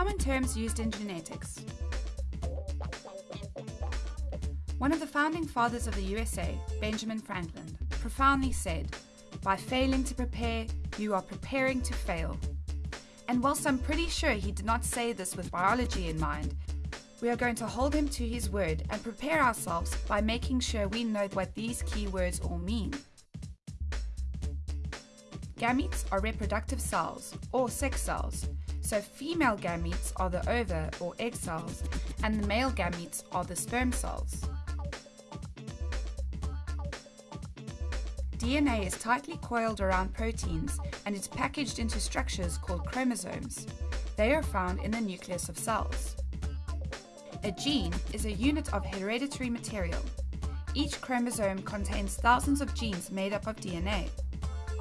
Common terms used in genetics. One of the founding fathers of the USA, Benjamin Franklin, profoundly said, By failing to prepare, you are preparing to fail. And whilst I'm pretty sure he did not say this with biology in mind, we are going to hold him to his word and prepare ourselves by making sure we know what these key words all mean. Gametes are reproductive cells, or sex cells, so female gametes are the ova or egg cells, and the male gametes are the sperm cells. DNA is tightly coiled around proteins and is packaged into structures called chromosomes. They are found in the nucleus of cells. A gene is a unit of hereditary material. Each chromosome contains thousands of genes made up of DNA.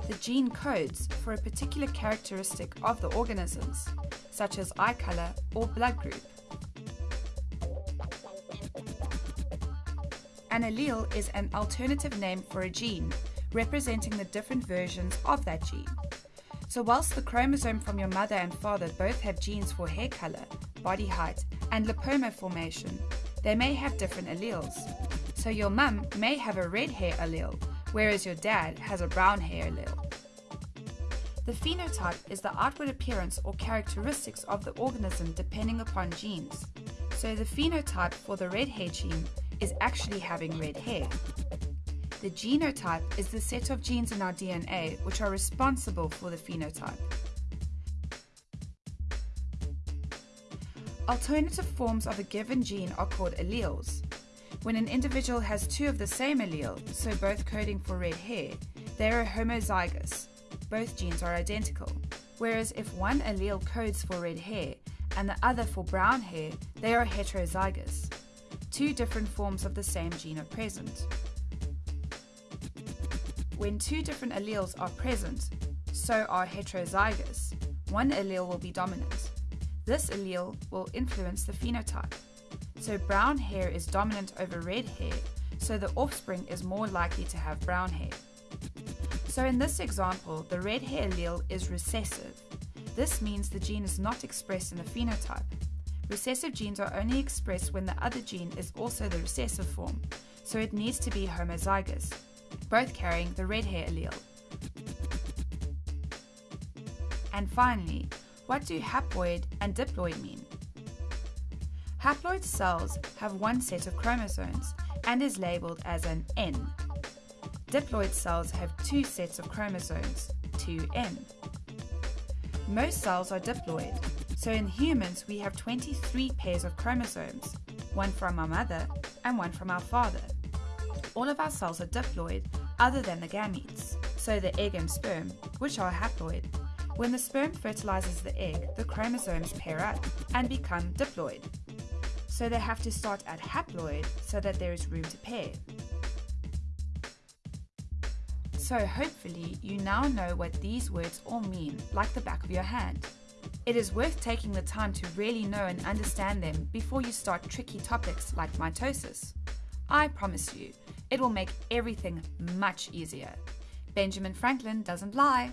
The gene codes for a particular characteristic of the organisms, such as eye color or blood group. An allele is an alternative name for a gene, representing the different versions of that gene. So, whilst the chromosome from your mother and father both have genes for hair color, body height, and lipoma formation, they may have different alleles. So, your mum may have a red hair allele, whereas your dad has a brown hair allele. The phenotype is the outward appearance or characteristics of the organism depending upon genes. So, the phenotype for the red hair gene is actually having red hair. The genotype is the set of genes in our DNA which are responsible for the phenotype. Alternative forms of a given gene are called alleles. When an individual has two of the same allele, so both coding for red hair, they are homozygous. Both genes are identical. Whereas if one allele codes for red hair and the other for brown hair, they are heterozygous. Two different forms of the same gene are present. When two different alleles are present, so are heterozygous, one allele will be dominant. This allele will influence the phenotype. So brown hair is dominant over red hair, so the offspring is more likely to have brown hair. So in this example, the red hair allele is recessive. This means the gene is not expressed in the phenotype. Recessive genes are only expressed when the other gene is also the recessive form, so it needs to be homozygous both carrying the red hair allele. And finally, what do haploid and diploid mean? Haploid cells have one set of chromosomes and is labeled as an N. Diploid cells have two sets of chromosomes, 2N. Most cells are diploid, so in humans we have 23 pairs of chromosomes, one from our mother and one from our father. All of our cells are diploid other than the gametes, so the egg and sperm, which are haploid. When the sperm fertilizes the egg, the chromosomes pair up and become diploid. So they have to start at haploid so that there is room to pair. So hopefully you now know what these words all mean, like the back of your hand. It is worth taking the time to really know and understand them before you start tricky topics like mitosis. I promise you, it will make everything much easier. Benjamin Franklin doesn't lie.